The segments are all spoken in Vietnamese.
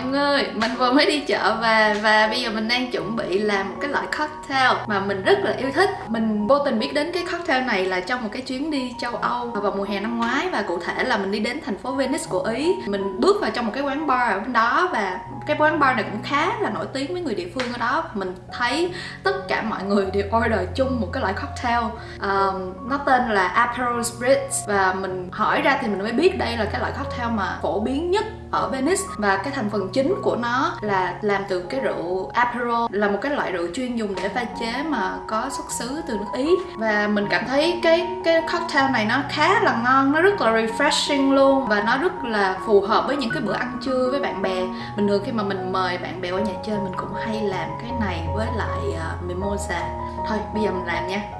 mọi người, mình vừa mới đi chợ về và bây giờ mình đang chuẩn bị làm một cái loại cocktail mà mình rất là yêu thích. Mình vô tình biết đến cái cocktail này là trong một cái chuyến đi châu Âu vào mùa hè năm ngoái và cụ thể là mình đi đến thành phố Venice của Ý. Mình bước vào trong một cái quán bar ở bên đó và cái quán bar này cũng khá là nổi tiếng với người địa phương ở đó. Mình thấy tất cả mọi người đều order chung một cái loại cocktail. Um, Nó tên là Aperol Spritz và mình hỏi ra thì mình mới biết đây là cái loại cocktail mà phổ biến nhất ở Venice. Và cái thành phần chính của nó là làm từ cái rượu Aperol là một cái loại rượu chuyên dùng để pha chế mà có xuất xứ từ nước Ý. Và mình cảm thấy cái cái cocktail này nó khá là ngon nó rất là refreshing luôn. Và nó rất là phù hợp với những cái bữa ăn trưa với bạn bè. Bình thường khi mà mình mời bạn bè qua nhà chơi mình cũng hay làm cái này với lại uh, mimosa. Thôi bây giờ mình làm nha.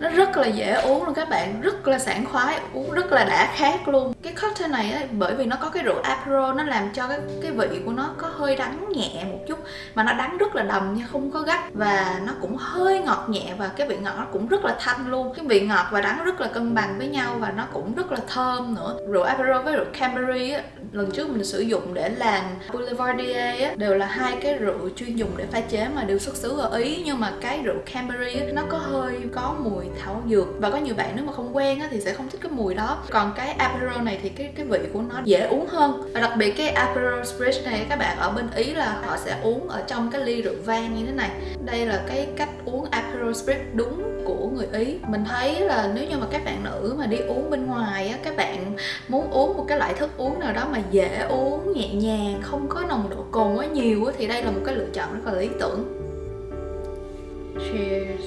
Nó rất là dễ uống luôn các bạn, rất là sảng khoái, uống rất là đã khát luôn. Cái cocktail này á, bởi vì nó có cái rượu Aperol nó làm cho cái cái vị của nó có hơi đắng nhẹ một chút Mà nó đắng rất là đầm nha, không có gắt. Và nó cũng hơi ngọt nhẹ và cái vị ngọt nó cũng rất là thanh luôn. Cái vị ngọt và đắng rất là cân bằng với nhau và nó cũng rất là thơm nữa. Rượu Aperol với rượu Campari ấy, lần trước mình sử dụng để làm Boulevardier á, đều là hai cái rượu chuyên dùng để pha chế mà đều xuất xứ ở Ý. Nhưng mà cái rượu Campari ấy, nó có hơi có mùi thảo dược. Và có nhiều bạn nếu mà không quen á, thì sẽ không thích cái mùi đó. Còn cái Aperol này thì cái cái vị của nó dễ uống hơn. Và đặc biệt cái Aperol Spritz này, các bạn ở bên Ý là họ sẽ uống ở trong cái ly rượu vang như thế này. Đây là cái cách uống Aperol Spritz đúng của người Ý. Mình thấy là nếu như mà các bạn nữ mà đi uống bên ngoài á, các bạn muốn uống một cái loại thức uống nào đó mà dễ uống, nhẹ nhàng, không có nồng độ cồn quá nhiều á, thì đây là một cái lựa chọn rất là lý tưởng. Cheers.